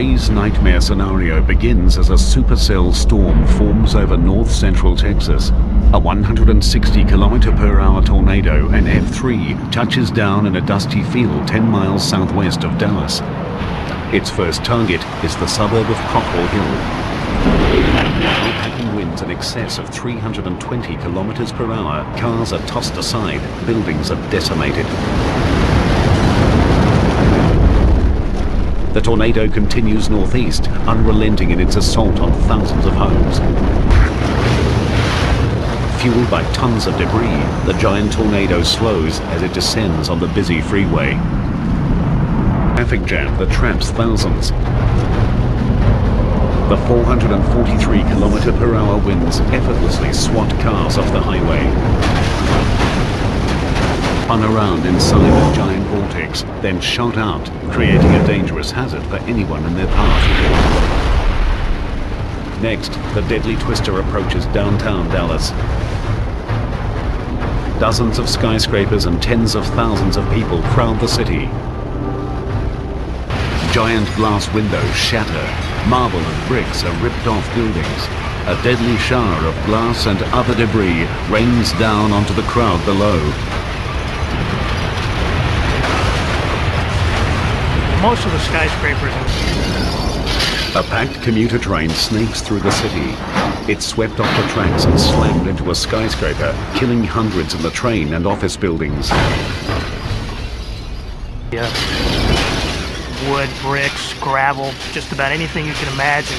Ray's nightmare scenario begins as a supercell storm forms over north-central Texas. A 160 km per hour tornado, an F3, touches down in a dusty field 10 miles southwest of Dallas. Its first target is the suburb of Cockrell Hill. Winds in excess of 320 kilometers per hour, cars are tossed aside, buildings are decimated. The tornado continues northeast, unrelenting in its assault on thousands of homes. Fueled by tons of debris, the giant tornado slows as it descends on the busy freeway. Traffic jam that traps thousands. The 443 km per hour winds effortlessly swat cars off the highway spun around inside a giant vortex, then shot out, creating a dangerous hazard for anyone in their path. Next, the deadly twister approaches downtown Dallas. Dozens of skyscrapers and tens of thousands of people crowd the city. Giant glass windows shatter, marble and bricks are ripped off buildings. A deadly shower of glass and other debris rains down onto the crowd below. Most of the skyscrapers. A packed commuter train snakes through the city. It swept off the tracks and slammed into a skyscraper, killing hundreds in the train and office buildings. Yeah. Wood, bricks, gravel, just about anything you can imagine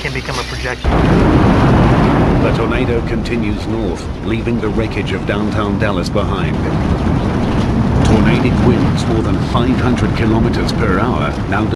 can become a projectile. The tornado continues north, leaving the wreckage of downtown Dallas behind. Tornadic winds more than 500 kilometers per hour. Now